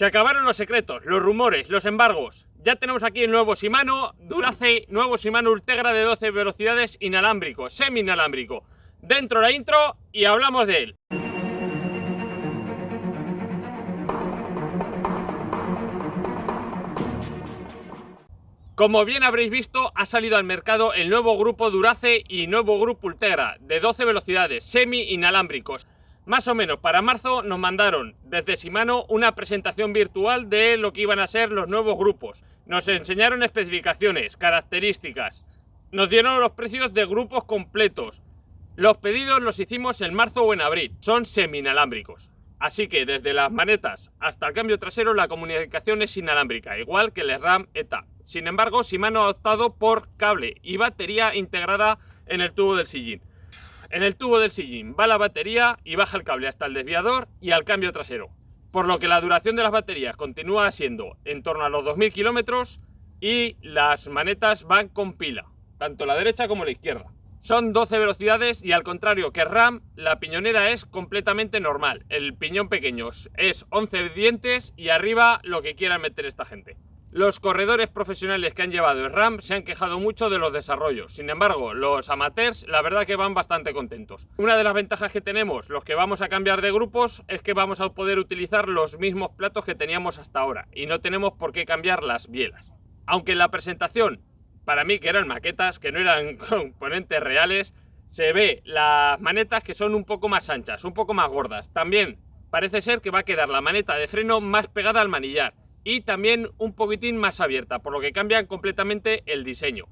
Se acabaron los secretos, los rumores, los embargos. Ya tenemos aquí el nuevo Shimano Durace, nuevo Shimano Ultegra de 12 velocidades inalámbrico, semi-inalámbrico. Dentro la intro y hablamos de él. Como bien habréis visto, ha salido al mercado el nuevo grupo Durace y nuevo grupo Ultegra de 12 velocidades, semi-inalámbricos. Más o menos para marzo nos mandaron desde Shimano una presentación virtual de lo que iban a ser los nuevos grupos. Nos enseñaron especificaciones, características, nos dieron los precios de grupos completos. Los pedidos los hicimos en marzo o en abril, son semi-inalámbricos. Así que desde las manetas hasta el cambio trasero la comunicación es inalámbrica, igual que el RAM ETA. Sin embargo, Shimano ha optado por cable y batería integrada en el tubo del sillín. En el tubo del sillín va la batería y baja el cable hasta el desviador y al cambio trasero. Por lo que la duración de las baterías continúa siendo en torno a los 2000 kilómetros y las manetas van con pila, tanto la derecha como la izquierda. Son 12 velocidades y al contrario que RAM, la piñonera es completamente normal. El piñón pequeño es 11 dientes y arriba lo que quiera meter esta gente. Los corredores profesionales que han llevado el RAM se han quejado mucho de los desarrollos. Sin embargo, los amateurs la verdad que van bastante contentos. Una de las ventajas que tenemos los que vamos a cambiar de grupos es que vamos a poder utilizar los mismos platos que teníamos hasta ahora y no tenemos por qué cambiar las bielas. Aunque en la presentación, para mí que eran maquetas, que no eran componentes reales, se ve las manetas que son un poco más anchas, un poco más gordas. También parece ser que va a quedar la maneta de freno más pegada al manillar y también un poquitín más abierta, por lo que cambian completamente el diseño.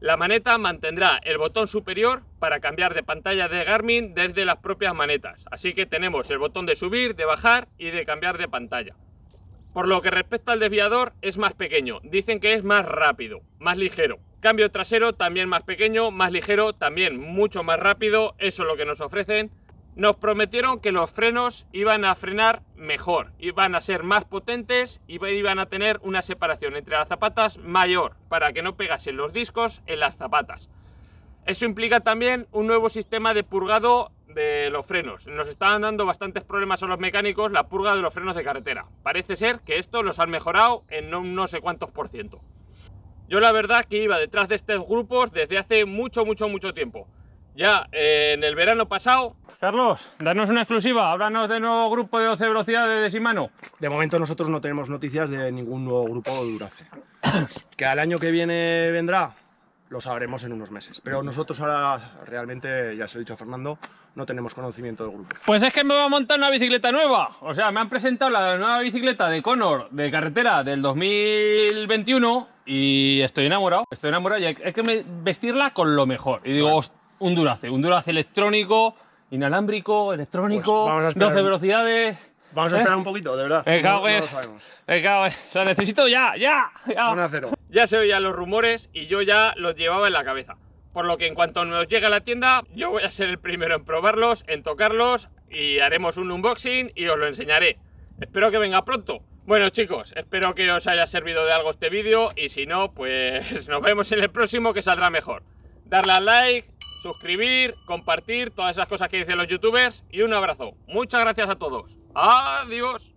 La maneta mantendrá el botón superior para cambiar de pantalla de Garmin desde las propias manetas, así que tenemos el botón de subir, de bajar y de cambiar de pantalla. Por lo que respecta al desviador es más pequeño, dicen que es más rápido, más ligero. Cambio trasero también más pequeño, más ligero, también mucho más rápido, eso es lo que nos ofrecen nos prometieron que los frenos iban a frenar mejor, iban a ser más potentes y iban a tener una separación entre las zapatas mayor para que no pegasen los discos en las zapatas. Eso implica también un nuevo sistema de purgado de los frenos. Nos estaban dando bastantes problemas a los mecánicos la purga de los frenos de carretera. Parece ser que esto los han mejorado en no, no sé cuántos por ciento. Yo la verdad que iba detrás de estos grupos desde hace mucho, mucho, mucho tiempo. Ya en el verano pasado Carlos, danos una exclusiva, háblanos de nuevo grupo de 12 velocidades de Shimano. De momento nosotros no tenemos noticias de ningún nuevo grupo de Durace. que al año que viene vendrá, lo sabremos en unos meses. Pero nosotros ahora realmente, ya se lo he dicho a Fernando, no tenemos conocimiento del grupo. Pues es que me voy a montar una bicicleta nueva. O sea, me han presentado la nueva bicicleta de Conor de carretera del 2021 y estoy enamorado. Estoy enamorado y hay que vestirla con lo mejor. Y digo, un Durace, un Durace electrónico inalámbrico, electrónico, 12 pues velocidades. Vamos a esperar ¿Eh? un poquito, de verdad. no, no, lo sabemos. lo necesito ya, ya. Ya. ya se oían los rumores y yo ya los llevaba en la cabeza. Por lo que en cuanto nos llegue a la tienda, yo voy a ser el primero en probarlos, en tocarlos y haremos un unboxing y os lo enseñaré. Espero que venga pronto. Bueno chicos, espero que os haya servido de algo este vídeo y si no, pues nos vemos en el próximo que saldrá mejor. Darle al like, suscribir, compartir, todas esas cosas que dicen los youtubers y un abrazo. Muchas gracias a todos. Adiós.